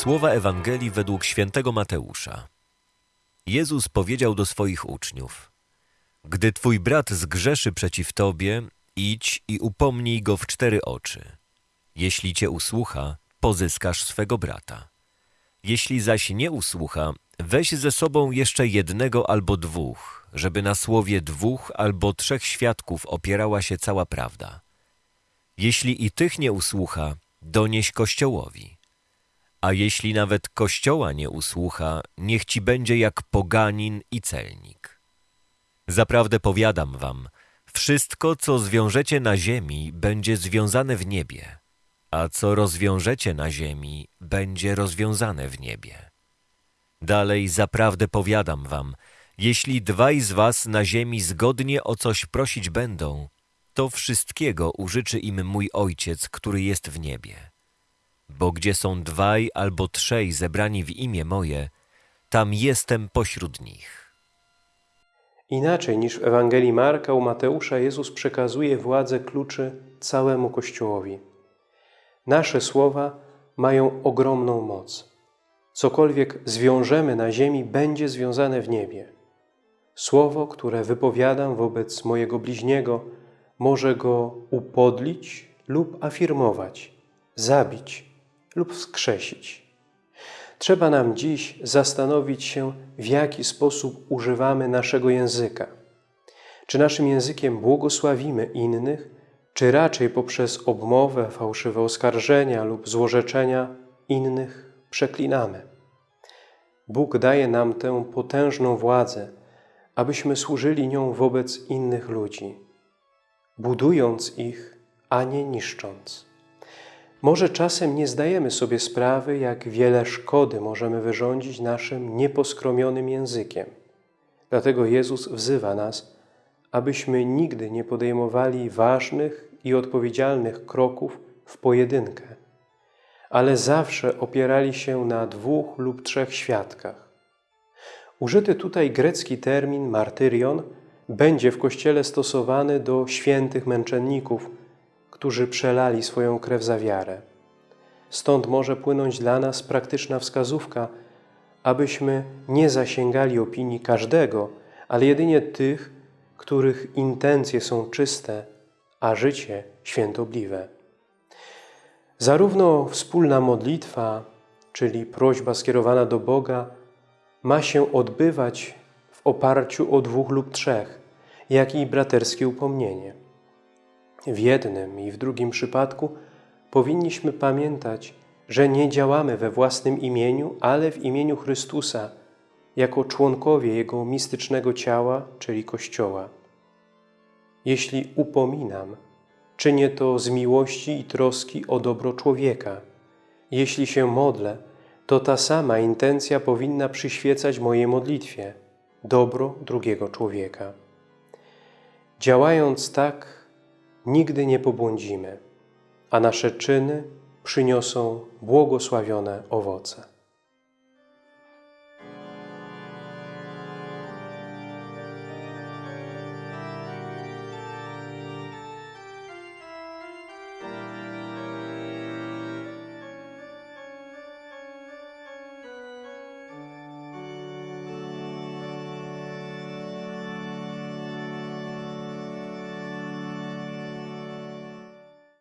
Słowa Ewangelii według świętego Mateusza. Jezus powiedział do swoich uczniów: Gdy twój brat zgrzeszy przeciw tobie, idź i upomnij go w cztery oczy. Jeśli cię usłucha, pozyskasz swego brata. Jeśli zaś nie usłucha, weź ze sobą jeszcze jednego albo dwóch, żeby na słowie dwóch albo trzech świadków opierała się cała prawda. Jeśli i tych nie usłucha, donieś Kościołowi. A jeśli nawet Kościoła nie usłucha, niech ci będzie jak poganin i celnik. Zaprawdę powiadam wam, wszystko, co zwiążecie na ziemi, będzie związane w niebie, a co rozwiążecie na ziemi, będzie rozwiązane w niebie. Dalej zaprawdę powiadam wam, jeśli dwaj z was na ziemi zgodnie o coś prosić będą, to wszystkiego użyczy im mój Ojciec, który jest w niebie. Bo gdzie są dwaj albo trzej zebrani w imię moje, tam jestem pośród nich. Inaczej niż w Ewangelii Marka u Mateusza Jezus przekazuje władzę kluczy całemu Kościołowi. Nasze słowa mają ogromną moc. Cokolwiek zwiążemy na ziemi, będzie związane w niebie. Słowo, które wypowiadam wobec mojego bliźniego, może go upodlić lub afirmować, zabić lub wskrzesić. Trzeba nam dziś zastanowić się, w jaki sposób używamy naszego języka. Czy naszym językiem błogosławimy innych, czy raczej poprzez obmowę, fałszywe oskarżenia lub złorzeczenia innych przeklinamy. Bóg daje nam tę potężną władzę, abyśmy służyli nią wobec innych ludzi, budując ich, a nie niszcząc. Może czasem nie zdajemy sobie sprawy, jak wiele szkody możemy wyrządzić naszym nieposkromionym językiem. Dlatego Jezus wzywa nas, abyśmy nigdy nie podejmowali ważnych i odpowiedzialnych kroków w pojedynkę, ale zawsze opierali się na dwóch lub trzech świadkach. Użyty tutaj grecki termin martyrion będzie w Kościele stosowany do świętych męczenników, którzy przelali swoją krew za wiarę. Stąd może płynąć dla nas praktyczna wskazówka, abyśmy nie zasięgali opinii każdego, ale jedynie tych, których intencje są czyste, a życie świętobliwe. Zarówno wspólna modlitwa, czyli prośba skierowana do Boga, ma się odbywać w oparciu o dwóch lub trzech, jak i braterskie upomnienie. W jednym i w drugim przypadku powinniśmy pamiętać, że nie działamy we własnym imieniu, ale w imieniu Chrystusa, jako członkowie Jego mistycznego ciała, czyli Kościoła. Jeśli upominam, czynię to z miłości i troski o dobro człowieka. Jeśli się modlę, to ta sama intencja powinna przyświecać mojej modlitwie, dobro drugiego człowieka. Działając tak, nigdy nie pobłądzimy, a nasze czyny przyniosą błogosławione owoce.